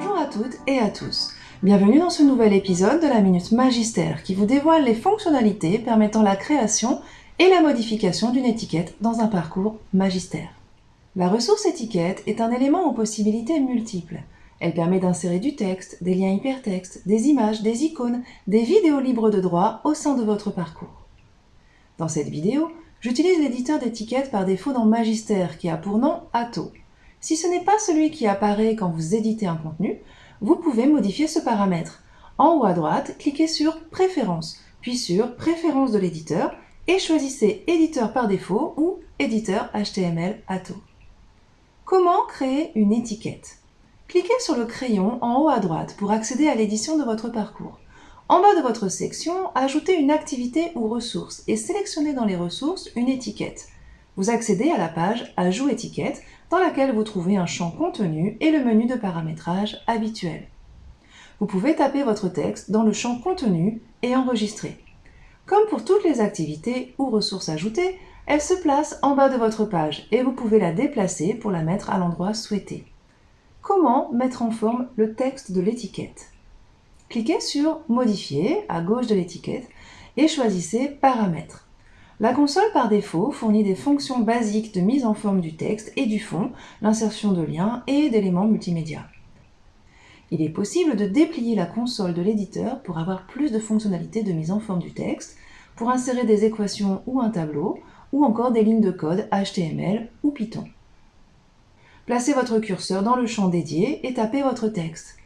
Bonjour à toutes et à tous. Bienvenue dans ce nouvel épisode de la Minute Magistère qui vous dévoile les fonctionnalités permettant la création et la modification d'une étiquette dans un parcours magistère. La ressource étiquette est un élément aux possibilités multiples. Elle permet d'insérer du texte, des liens hypertextes, des images, des icônes, des vidéos libres de droit au sein de votre parcours. Dans cette vidéo, j'utilise l'éditeur d'étiquettes par défaut dans Magister qui a pour nom Atto. Si ce n'est pas celui qui apparaît quand vous éditez un contenu, vous pouvez modifier ce paramètre. En haut à droite, cliquez sur Préférences, puis sur Préférences de l'éditeur et choisissez Éditeur par défaut ou Éditeur HTML Atto. Comment créer une étiquette? Cliquez sur le crayon en haut à droite pour accéder à l'édition de votre parcours. En bas de votre section, ajoutez une activité ou ressource et sélectionnez dans les ressources une étiquette. Vous accédez à la page Ajout étiquette dans laquelle vous trouvez un champ contenu et le menu de paramétrage habituel. Vous pouvez taper votre texte dans le champ contenu et enregistrer. Comme pour toutes les activités ou ressources ajoutées, elle se place en bas de votre page et vous pouvez la déplacer pour la mettre à l'endroit souhaité. Comment mettre en forme le texte de l'étiquette? Cliquez sur Modifier à gauche de l'étiquette et choisissez Paramètres. La console par défaut fournit des fonctions basiques de mise en forme du texte et du fond, l'insertion de liens et d'éléments multimédia. Il est possible de déplier la console de l'éditeur pour avoir plus de fonctionnalités de mise en forme du texte, pour insérer des équations ou un tableau, ou encore des lignes de code HTML ou Python. Placez votre curseur dans le champ dédié et tapez votre texte.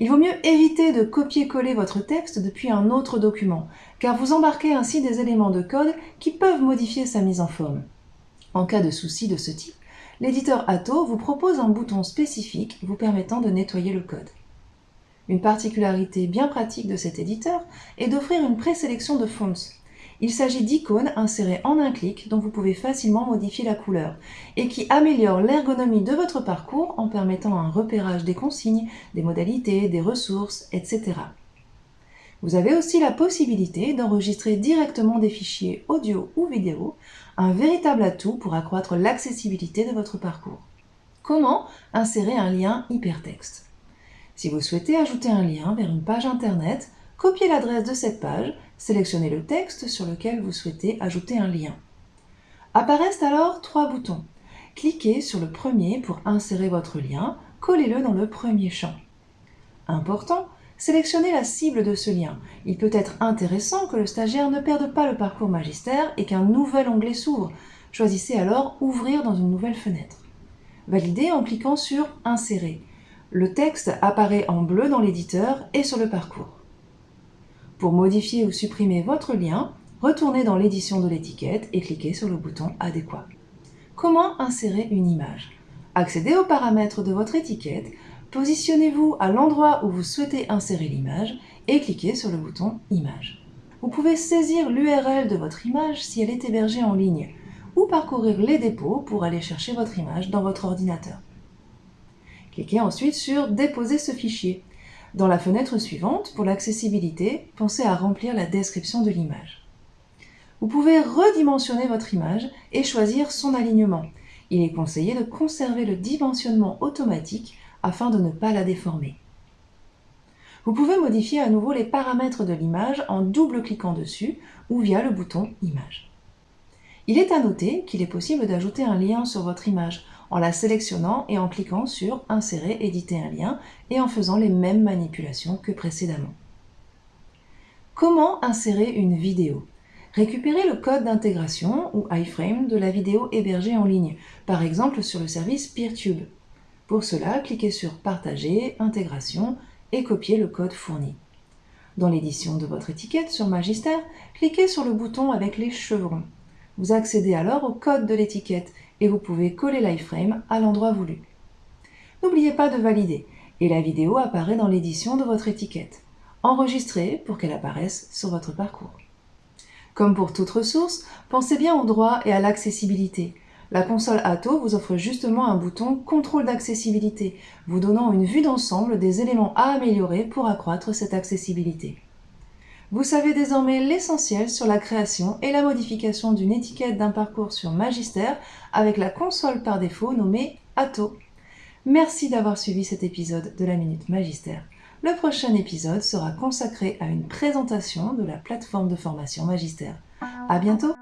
Il vaut mieux éviter de copier-coller votre texte depuis un autre document, car vous embarquez ainsi des éléments de code qui peuvent modifier sa mise en forme. En cas de souci de ce type, l'éditeur Atto vous propose un bouton spécifique vous permettant de nettoyer le code. Une particularité bien pratique de cet éditeur est d'offrir une présélection de fonts, il s'agit d'icônes insérées en un clic dont vous pouvez facilement modifier la couleur et qui améliorent l'ergonomie de votre parcours en permettant un repérage des consignes, des modalités, des ressources, etc. Vous avez aussi la possibilité d'enregistrer directement des fichiers audio ou vidéo, un véritable atout pour accroître l'accessibilité de votre parcours. Comment insérer un lien hypertexte? Si vous souhaitez ajouter un lien vers une page internet, copiez l'adresse de cette page, sélectionnez le texte sur lequel vous souhaitez ajouter un lien. Apparaissent alors trois boutons. Cliquez sur le premier pour insérer votre lien, collez-le dans le premier champ. Important, sélectionnez la cible de ce lien. Il peut être intéressant que le stagiaire ne perde pas le parcours magistère et qu'un nouvel onglet s'ouvre. Choisissez alors Ouvrir dans une nouvelle fenêtre. Validez en cliquant sur Insérer. Le texte apparaît en bleu dans l'éditeur et sur le parcours. Pour modifier ou supprimer votre lien, retournez dans l'édition de l'étiquette et cliquez sur le bouton adéquat. Comment insérer une image? Accédez aux paramètres de votre étiquette, positionnez-vous à l'endroit où vous souhaitez insérer l'image et cliquez sur le bouton Image. Vous pouvez saisir l'URL de votre image si elle est hébergée en ligne ou parcourir les dépôts pour aller chercher votre image dans votre ordinateur. Cliquez ensuite sur Déposer ce fichier dans la fenêtre suivante, pour l'accessibilité, pensez à remplir la description de l'image. Vous pouvez redimensionner votre image et choisir son alignement. Il est conseillé de conserver le dimensionnement automatique afin de ne pas la déformer. Vous pouvez modifier à nouveau les paramètres de l'image en double-cliquant dessus ou via le bouton Image. Il est à noter qu'il est possible d'ajouter un lien sur votre image en la sélectionnant et en cliquant sur Insérer, éditer un lien et en faisant les mêmes manipulations que précédemment. Comment insérer une vidéo? Récupérez le code d'intégration ou iframe de la vidéo hébergée en ligne, par exemple sur le service PeerTube. Pour cela, cliquez sur Partager, Intégration et copiez le code fourni. Dans l'édition de votre étiquette sur Magister, cliquez sur le bouton avec les chevrons. Vous accédez alors au code de l'étiquette et vous pouvez coller l'iframe à l'endroit voulu. N'oubliez pas de valider et la vidéo apparaît dans l'édition de votre étiquette. Enregistrez pour qu'elle apparaisse sur votre parcours. Comme pour toute ressource, pensez bien au droit et à l'accessibilité. La console Atto vous offre justement un bouton Contrôle d'accessibilité, vous donnant une vue d'ensemble des éléments à améliorer pour accroître cette accessibilité. Vous savez désormais l'essentiel sur la création et la modification d'une étiquette d'un parcours sur Magister avec la console par défaut nommée Atto. Merci d'avoir suivi cet épisode de la Minute Magistère. Le prochain épisode sera consacré à une présentation de la plateforme de formation Magistère. À bientôt!